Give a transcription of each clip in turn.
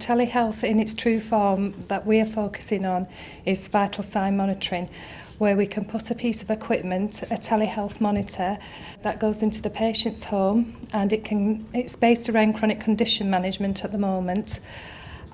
Telehealth in its true form that we are focusing on is vital sign monitoring where we can put a piece of equipment, a telehealth monitor that goes into the patient's home and it can it's based around chronic condition management at the moment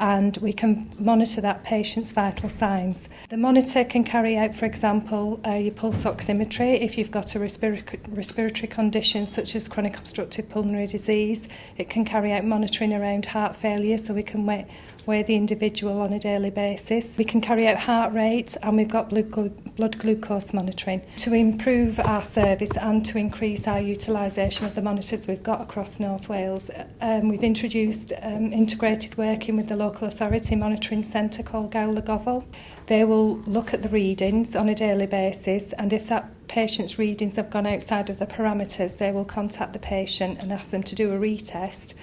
and we can monitor that patient's vital signs. The monitor can carry out, for example, uh, your pulse oximetry if you've got a respiratory, respiratory condition such as chronic obstructive pulmonary disease. It can carry out monitoring around heart failure so we can weigh, weigh the individual on a daily basis. We can carry out heart rate and we've got blood, glu blood glucose monitoring to improve our service and to increase our utilisation of the monitors we've got across North Wales. Um, we've introduced um, integrated working with the local Local Authority Monitoring Centre called Gowlagofal. They will look at the readings on a daily basis and if that patient's readings have gone outside of the parameters, they will contact the patient and ask them to do a retest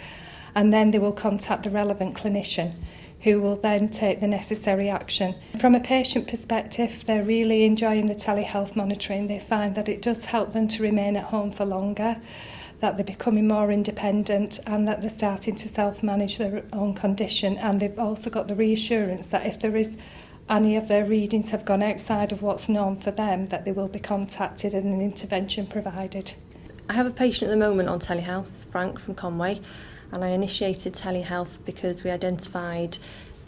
and then they will contact the relevant clinician who will then take the necessary action. From a patient perspective, they're really enjoying the telehealth monitoring. They find that it does help them to remain at home for longer that they're becoming more independent and that they're starting to self-manage their own condition. And they've also got the reassurance that if there is any of their readings have gone outside of what's known for them, that they will be contacted and an intervention provided. I have a patient at the moment on telehealth, Frank from Conway, and I initiated telehealth because we identified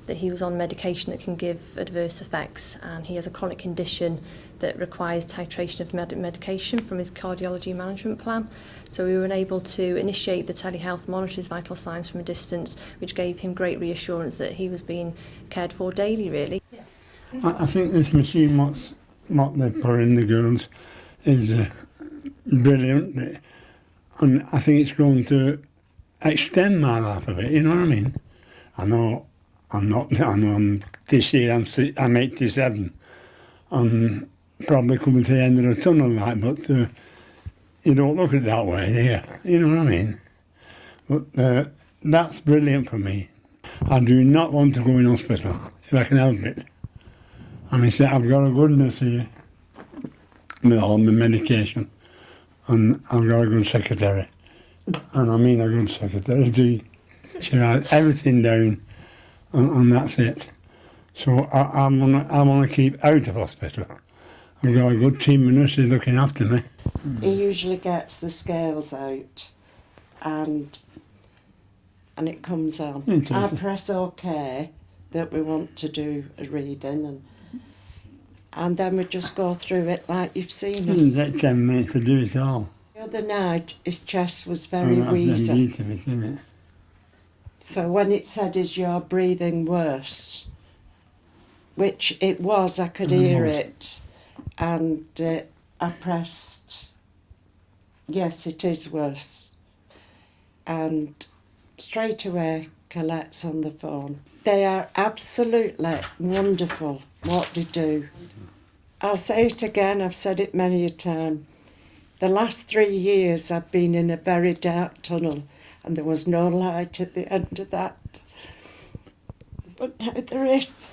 that he was on medication that can give adverse effects and he has a chronic condition that requires titration of med medication from his cardiology management plan. So we were able to initiate the telehealth monitor his vital signs from a distance which gave him great reassurance that he was being cared for daily really. I, I think this machine what's, what they put in the girls is uh, brilliant and I think it's going to extend my life a bit, you know what I mean? I know I'm not, I know I'm, this year I'm, I'm 87. I'm probably coming to the end of the tunnel, like, but uh, you don't look at it that way, do you? Know what I mean? But uh, that's brilliant for me. I do not want to go in hospital if I can help it. I mean, see, I've got a good nurse here with all my medication, and I've got a good secretary. And I mean a good secretary. She writes everything down and, and that's it. So I, I'm gonna I want to keep out of hospital. I've got a good team of nurses looking after me. He usually gets the scales out, and and it comes on. I press OK that we want to do a reading and and then we just go through it like you've seen us. It ten minutes to do it all. The other night his chest was very oh, wheezy. So when it said, is your breathing worse? Which it was, I could hear it. And uh, I pressed, yes, it is worse. And straight away, Colette's on the phone. They are absolutely wonderful what they do. I'll say it again, I've said it many a time. The last three years I've been in a very dark tunnel and there was no light at the end of that. But now there is.